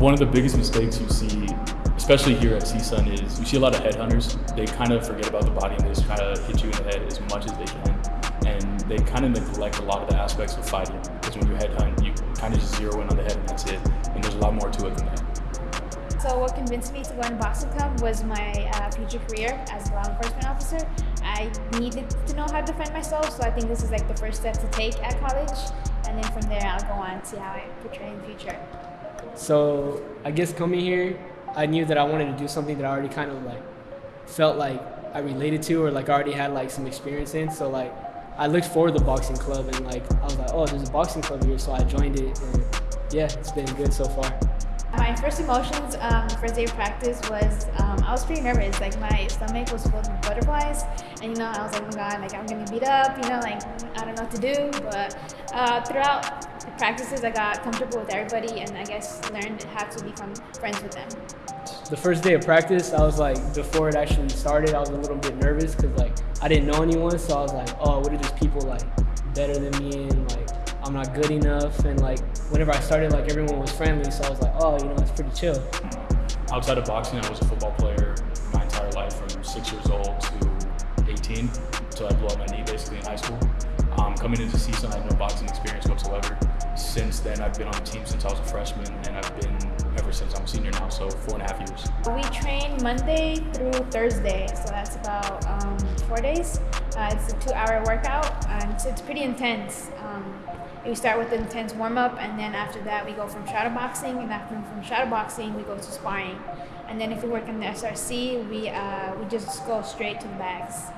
one of the biggest mistakes you see, especially here at CSUN, is you see a lot of headhunters. They kind of forget about the body and they just try to hit you in the head as much as they can. And they kind of neglect a lot of the aspects of fighting. Because when you headhunt, you kind of just zero in on the head and that's it. And there's a lot more to it than that. So what convinced me to go into boxing club was my uh, future career as a law enforcement officer. I needed to know how to defend myself, so I think this is like the first step to take at college. And then from there, I'll go on to see how I portray in the future. So I guess coming here, I knew that I wanted to do something that I already kind of like felt like I related to or like already had like some experience in. So like I looked for the boxing club and like I was like, oh, there's a boxing club here, so I joined it. And yeah, it's been good so far. My first emotions, um, first day of practice was um, I was pretty nervous. Like my stomach was full of butterflies, and you know I was like, oh my god, like I'm gonna beat up. You know, like I don't know what to do. But uh, throughout the practices, I got comfortable with everybody, and I guess learned how to become friends with them. The first day of practice, I was like, before it actually started, I was a little bit nervous because like I didn't know anyone, so I was like, oh, what are these people like better than me and like I'm not good enough. And like whenever I started, like everyone was friendly, so I was like, oh, you know, it's pretty chill. Outside of boxing, I was a football player my entire life from six years old to 18 until I blew up my knee basically in high school. Um, coming into CSUN, I had no boxing experience whatsoever. Since then, I've been on the team since I was a freshman, and I've been ever since I'm a senior now, so four and a half years. We train Monday through Thursday, so that's about um, four days. Uh, it's a two-hour workout, and so it's pretty intense. Um, we start with an intense warm-up, and then after that we go from shadow boxing, and after from shadow boxing we go to sparring. And then if we work in the SRC, we, uh, we just go straight to the bags.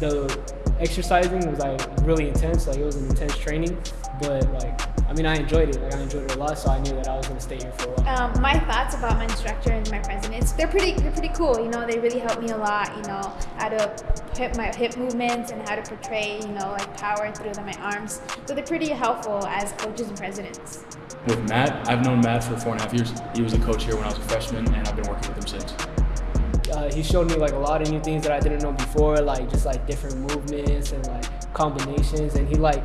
The exercising was like really intense, like it was an intense training, but like I mean, I enjoyed it. Like I enjoyed it a lot, so I knew that I was going to stay here for a while. Um, my thoughts about my instructor and my presidents, they're pretty, they're pretty cool. You know, they really helped me a lot. You know, how to hit my hip movements and how to portray, you know, like power through my arms. So they're pretty helpful as coaches and presidents. With Matt, I've known Matt for four and a half years. He was a coach here when I was a freshman, and I've been working with him since. Uh, he showed me like a lot of new things that I didn't know before, like just like different movements and like combinations. And he like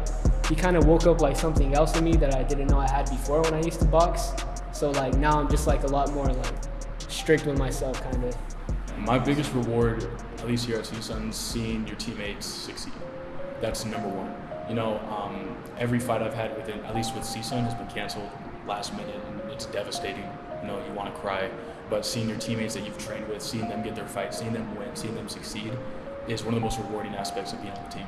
he kind of woke up like something else in me that I didn't know I had before when I used to box. So like now I'm just like a lot more like strict with myself kind of. My biggest reward, at least here at CSUN, is seeing your teammates succeed. That's number one. You know, um, every fight I've had within, at least with CSUN, has been canceled last minute, and it's devastating. You know, you want to cry. But seeing your teammates that you've trained with, seeing them get their fight, seeing them win, seeing them succeed, is one of the most rewarding aspects of being on the team.